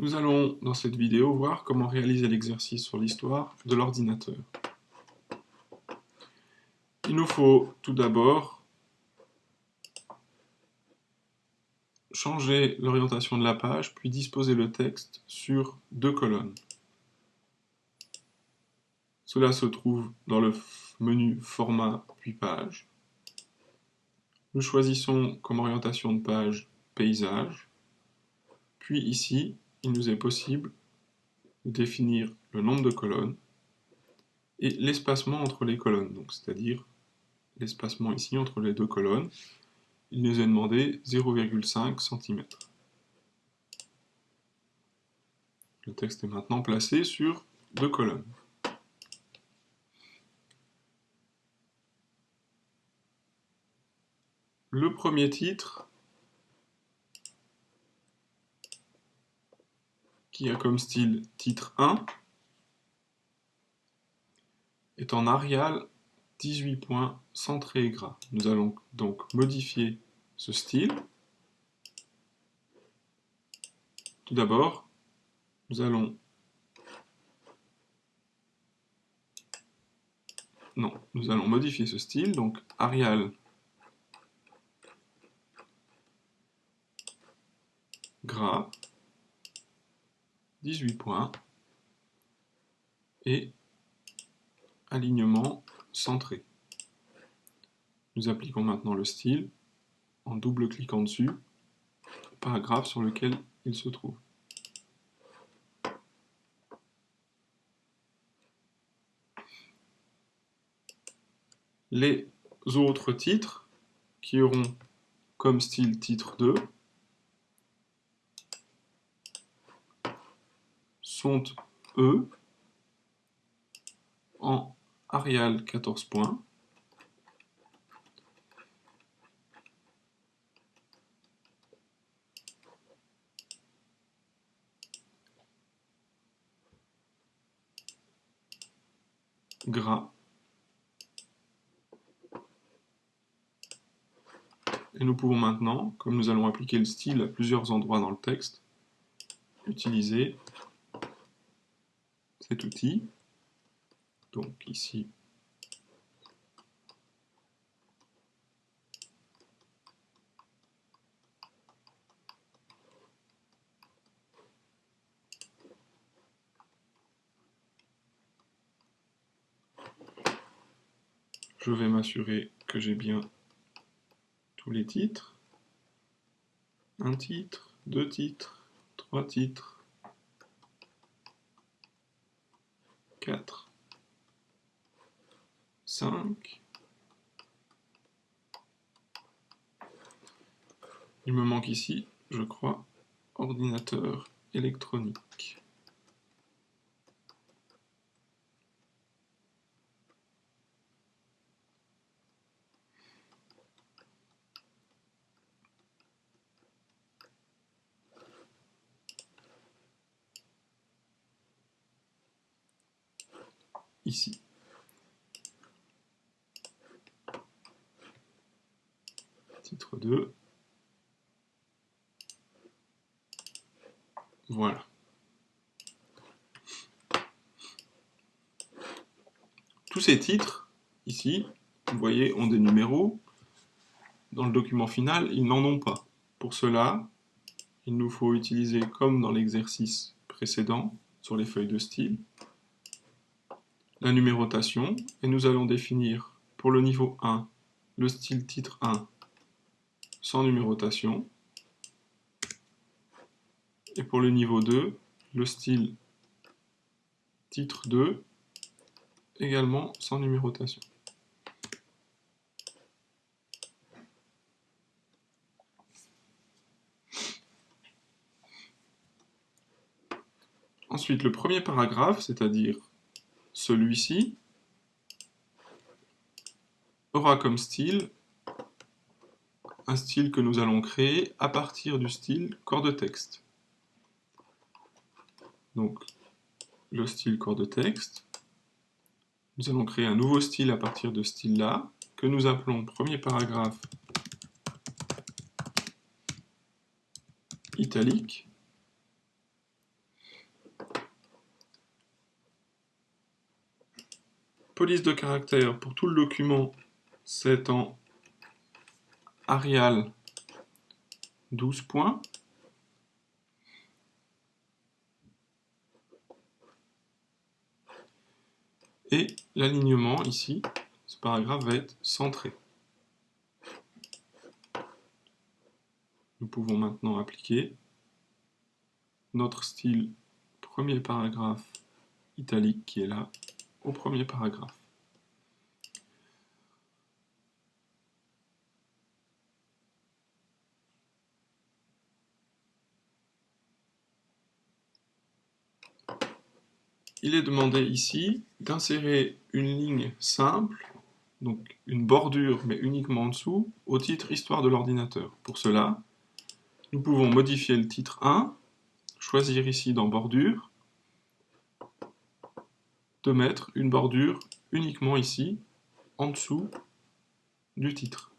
Nous allons, dans cette vidéo, voir comment réaliser l'exercice sur l'histoire de l'ordinateur. Il nous faut tout d'abord changer l'orientation de la page, puis disposer le texte sur deux colonnes. Cela se trouve dans le menu Format puis Page. Nous choisissons comme orientation de page Paysage. Puis ici, il nous est possible de définir le nombre de colonnes et l'espacement entre les colonnes, c'est-à-dire l'espacement ici entre les deux colonnes. Il nous est demandé 0,5 cm. Le texte est maintenant placé sur deux colonnes. Le premier titre qui a comme style titre 1, est en Arial 18 points centré gras. Nous allons donc modifier ce style. Tout d'abord, nous allons... Non, nous allons modifier ce style, donc Arial gras 18 points et alignement centré. Nous appliquons maintenant le style en double-cliquant dessus paragraphe sur lequel il se trouve. Les autres titres qui auront comme style titre 2 sont, eux, en Arial 14 points. gras. Et nous pouvons maintenant, comme nous allons appliquer le style à plusieurs endroits dans le texte, utiliser cet outil. Donc ici, je vais m'assurer que j'ai bien tous les titres. Un titre, deux titres, trois titres, 4, 5. Il me manque ici, je crois, ordinateur électronique. ici. Titre 2. Voilà. Tous ces titres, ici, vous voyez, ont des numéros. Dans le document final, ils n'en ont pas. Pour cela, il nous faut utiliser, comme dans l'exercice précédent, sur les feuilles de style, la numérotation et nous allons définir pour le niveau 1 le style titre 1 sans numérotation et pour le niveau 2 le style titre 2 également sans numérotation. Ensuite, le premier paragraphe, c'est-à-dire celui-ci aura comme style un style que nous allons créer à partir du style corps de texte. Donc, le style corps de texte. Nous allons créer un nouveau style à partir de ce style-là, que nous appelons premier paragraphe italique. Police de caractère pour tout le document, c'est en Arial 12 points. Et l'alignement ici, ce paragraphe va être centré. Nous pouvons maintenant appliquer notre style premier paragraphe italique qui est là au premier paragraphe. Il est demandé ici d'insérer une ligne simple, donc une bordure mais uniquement en dessous, au titre Histoire de l'ordinateur. Pour cela, nous pouvons modifier le titre 1, choisir ici dans Bordure, de mettre une bordure uniquement ici, en dessous du titre.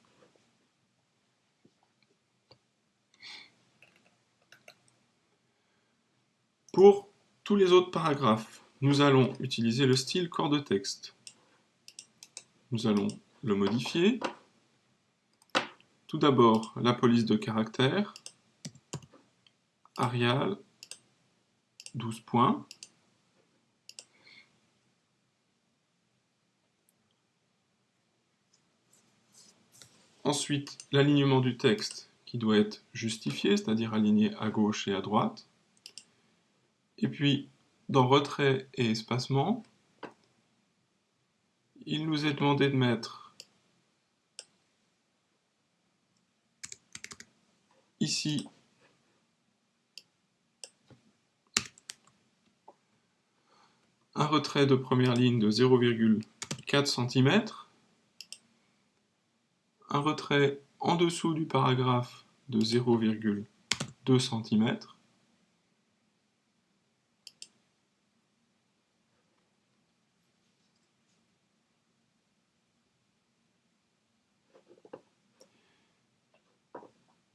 Pour tous les autres paragraphes, nous allons utiliser le style corps de texte. Nous allons le modifier. Tout d'abord, la police de caractère, Arial, 12 points. Ensuite, l'alignement du texte qui doit être justifié, c'est-à-dire aligné à gauche et à droite. Et puis, dans retrait et espacement, il nous est demandé de mettre ici un retrait de première ligne de 0,4 cm, un retrait en dessous du paragraphe de 0,2 cm,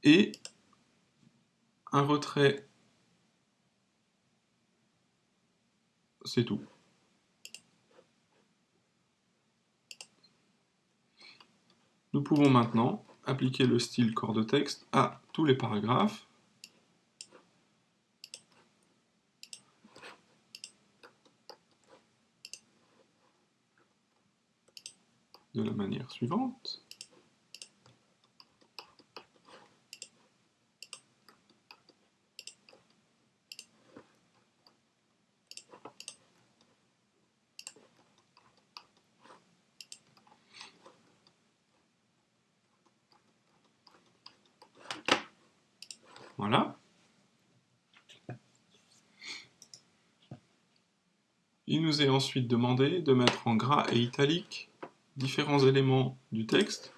et un retrait. C'est tout. Nous pouvons maintenant appliquer le style corps de texte à tous les paragraphes. de la manière suivante. Voilà. Est ensuite demandé de mettre en gras et italique différents éléments du texte.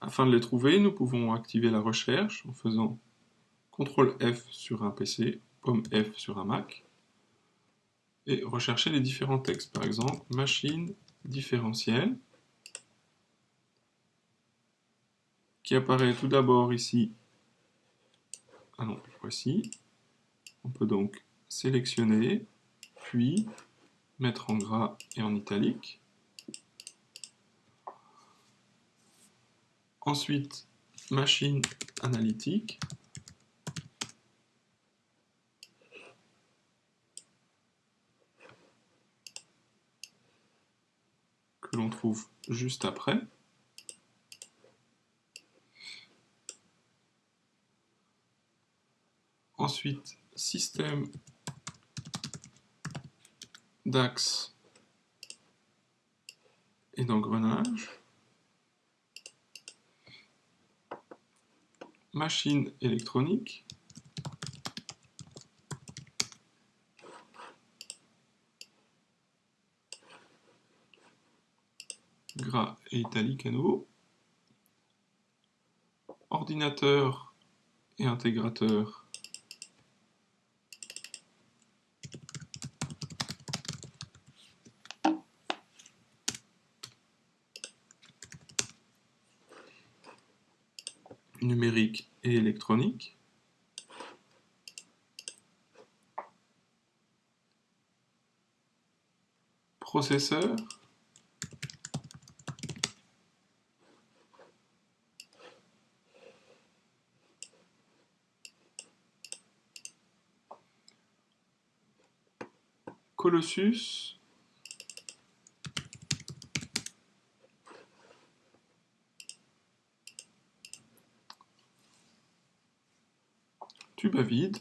Afin de les trouver, nous pouvons activer la recherche en faisant CTRL F sur un PC, POM F sur un Mac, et rechercher les différents textes. Par exemple, machine différentielle, qui apparaît tout d'abord ici ah non, voici. On peut donc sélectionner, puis mettre en gras et en italique. Ensuite, machine analytique. que l'on trouve juste après. Ensuite, système d'axe et d'engrenage. Machine électronique. Gras et italique à nouveau. Ordinateur et intégrateur processeur. Colossus. Tube vide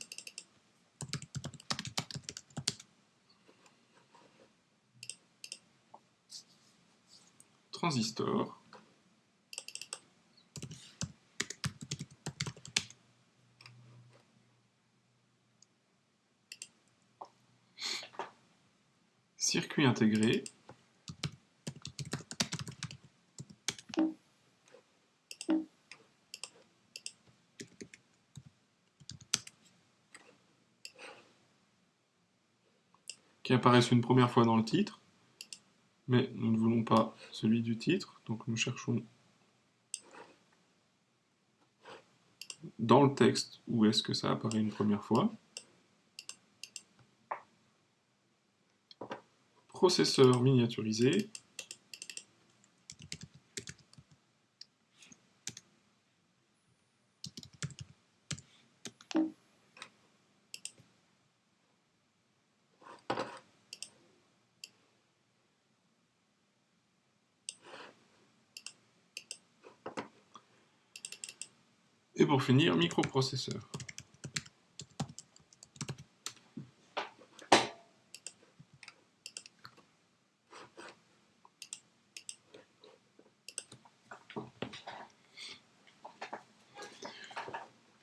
circuit intégré, qui apparaissent une première fois dans le titre, mais nous ne voulons pas celui du titre, donc nous cherchons dans le texte où est-ce que ça apparaît une première fois. processeur miniaturisé. Finir, microprocesseur.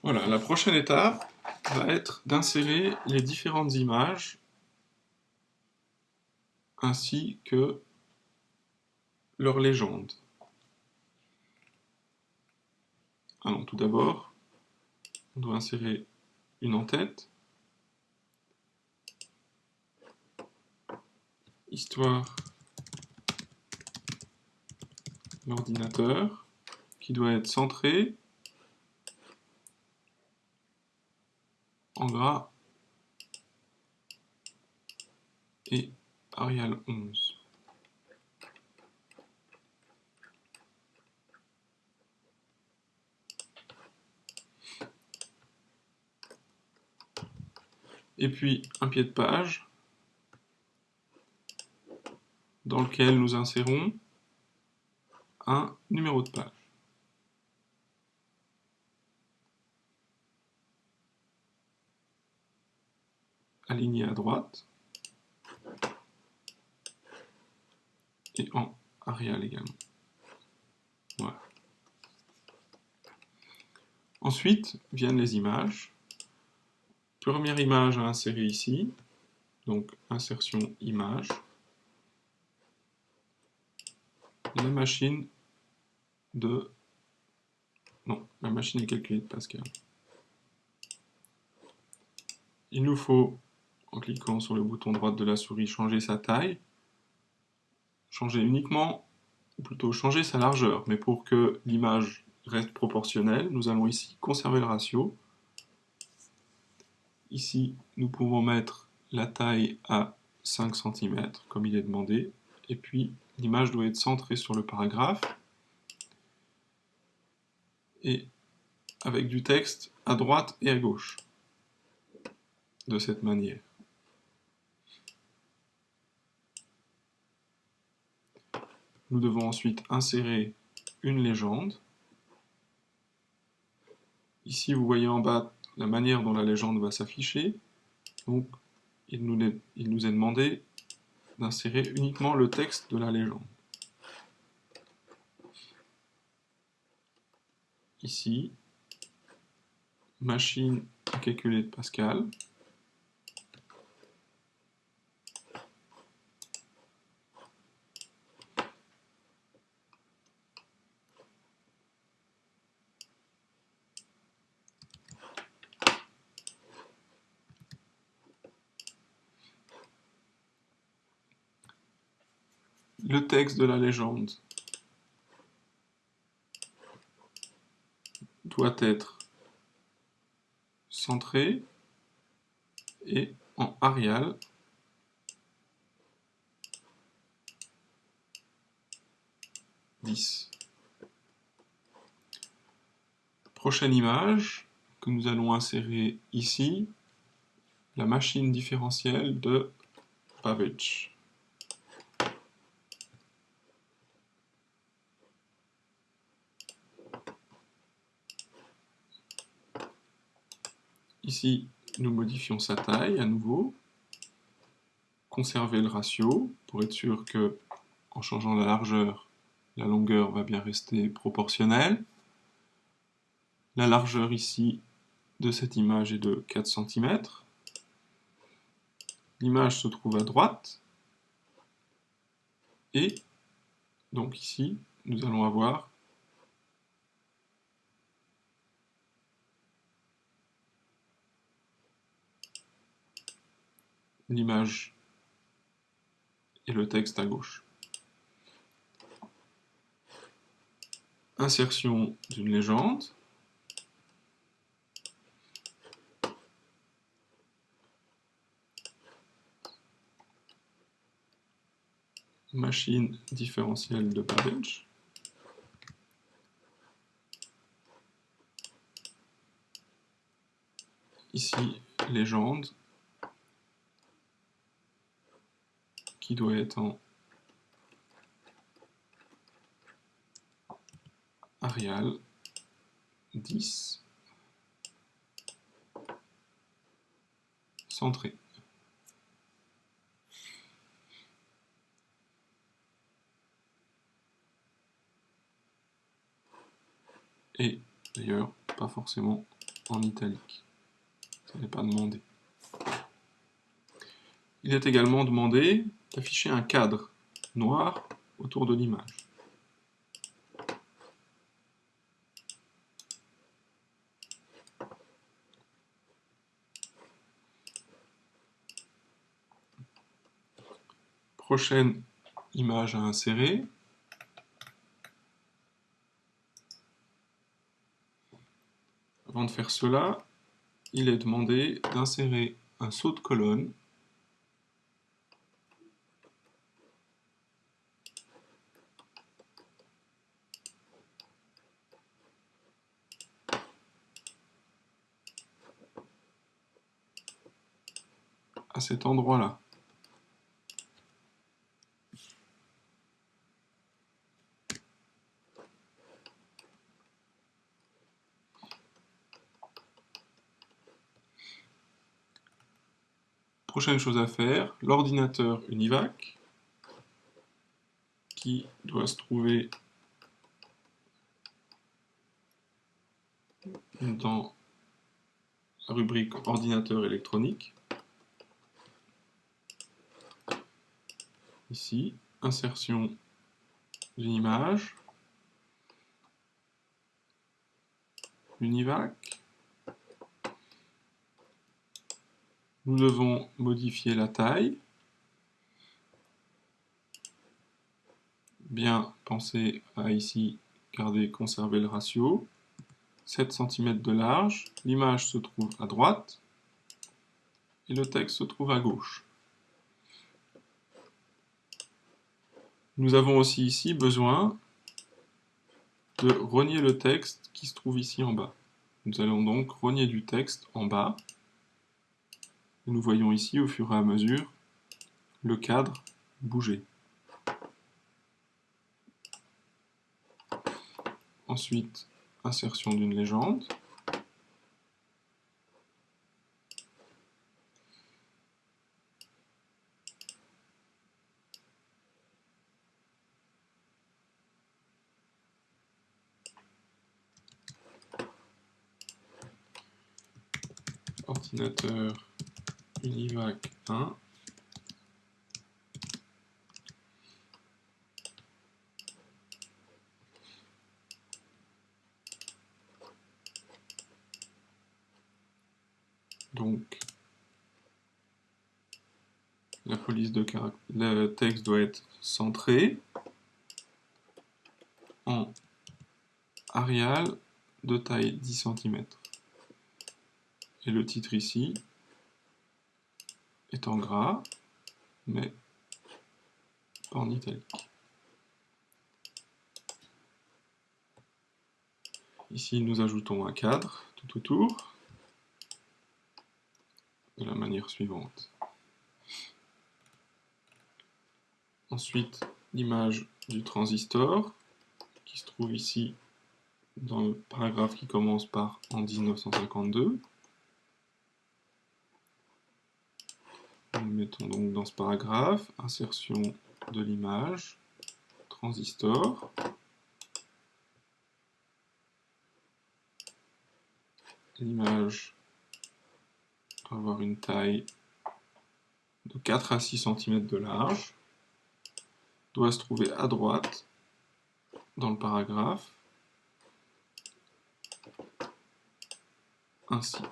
Voilà, la prochaine étape va être d'insérer les différentes images ainsi que leur légende. Alors tout d'abord, on doit insérer une en-tête, histoire l'ordinateur, qui doit être centré en gras et Arial 11. Et puis un pied de page dans lequel nous insérons un numéro de page. aligné à droite et en Arial également. Voilà. Ensuite viennent les images. Première image à insérer ici, donc insertion image. La machine de... Non, la machine est calculée de Pascal. Il nous faut en cliquant sur le bouton droit de la souris, changer sa taille, changer uniquement, ou plutôt changer sa largeur, mais pour que l'image reste proportionnelle, nous allons ici conserver le ratio. Ici, nous pouvons mettre la taille à 5 cm, comme il est demandé, et puis l'image doit être centrée sur le paragraphe, et avec du texte à droite et à gauche, de cette manière. Nous devons ensuite insérer une légende. Ici, vous voyez en bas la manière dont la légende va s'afficher. Donc, il nous, est, il nous est demandé d'insérer uniquement le texte de la légende. Ici, machine à calculer de Pascal. le texte de la légende doit être centré et en Arial « 10. Prochaine image que nous allons insérer ici, la machine différentielle de Babbage. Ici, nous modifions sa taille à nouveau. Conserver le ratio pour être sûr que, en changeant la largeur, la longueur va bien rester proportionnelle. La largeur ici de cette image est de 4 cm. L'image se trouve à droite. Et donc ici, nous allons avoir l'image et le texte à gauche. Insertion d'une légende. Machine différentielle de Babbage. Ici, légende. Qui doit être en Arial 10 centré. Et d'ailleurs, pas forcément en italique. Ça n'est pas demandé. Il est également demandé d'afficher un cadre noir autour de l'image. Prochaine image à insérer. Avant de faire cela, il est demandé d'insérer un saut de colonne à endroit-là. Prochaine chose à faire, l'ordinateur Univac, qui doit se trouver dans la rubrique ordinateur électronique. Ici, insertion d'une image, Univac. Nous devons modifier la taille. Bien penser à ici garder, conserver le ratio. 7 cm de large. L'image se trouve à droite et le texte se trouve à gauche. Nous avons aussi ici besoin de renier le texte qui se trouve ici en bas. Nous allons donc renier du texte en bas. nous voyons ici, au fur et à mesure, le cadre bouger. Ensuite, insertion d'une légende. Ordinateur Univac 1. Donc, la police de le texte doit être centré en Arial de taille 10 cm. Et le titre ici est en gras, mais pas en italique. Ici, nous ajoutons un cadre tout autour, de la manière suivante. Ensuite, l'image du transistor, qui se trouve ici dans le paragraphe qui commence par en 1952. Nous mettons donc dans ce paragraphe, insertion de l'image, transistor. L'image doit avoir une taille de 4 à 6 cm de large, doit se trouver à droite dans le paragraphe, ainsi.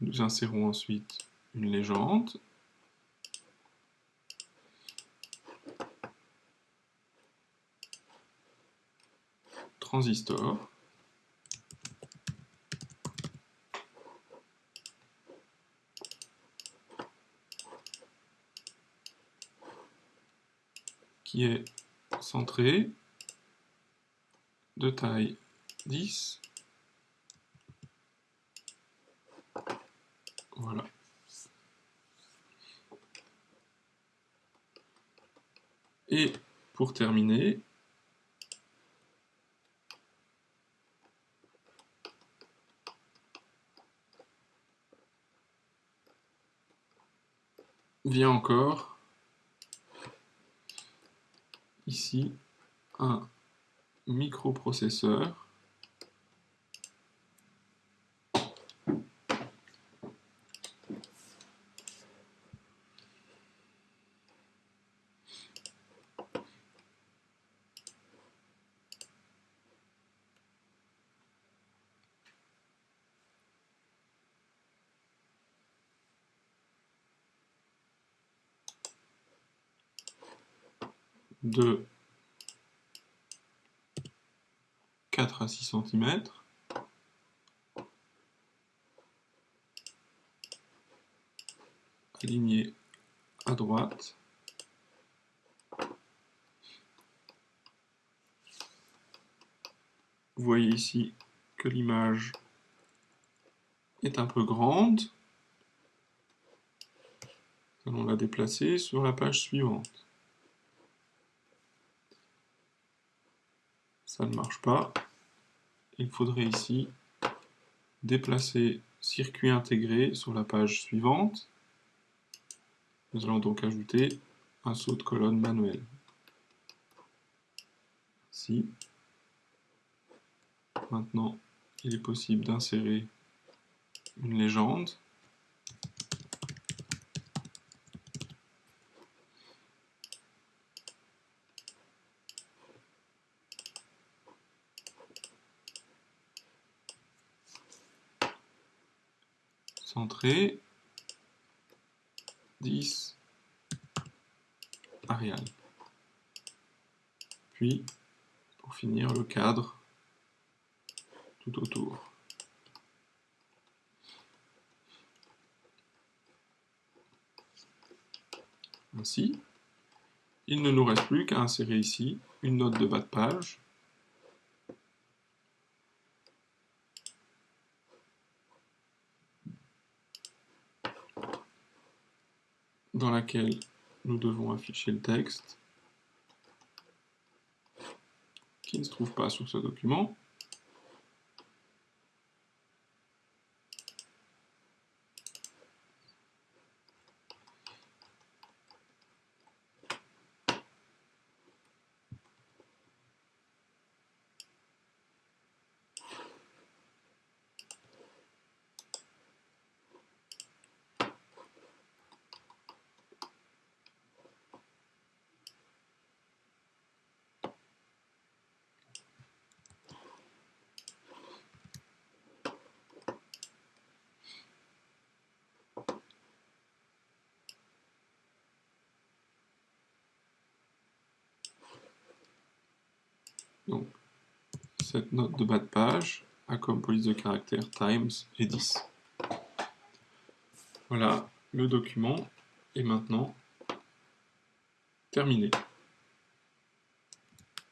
Nous insérons ensuite une légende. Transistor. qui est centré de taille 10 Voilà. Et pour terminer, vient encore. Ici un microprocesseur de 4 à 6 cm. Aligné à droite. Vous voyez ici que l'image est un peu grande. Nous allons la déplacer sur la page suivante. Ça ne marche pas. Il faudrait ici déplacer circuit intégré sur la page suivante. Nous allons donc ajouter un saut de colonne manuel. Ici. Maintenant, il est possible d'insérer une légende. Centré, 10, Arial. Puis, pour finir, le cadre tout autour. Ainsi, il ne nous reste plus qu'à insérer ici une note de bas de page dans nous devons afficher le texte qui ne se trouve pas sur ce document. Donc, cette note de bas de page a comme police de caractère times et 10. Voilà, le document est maintenant terminé.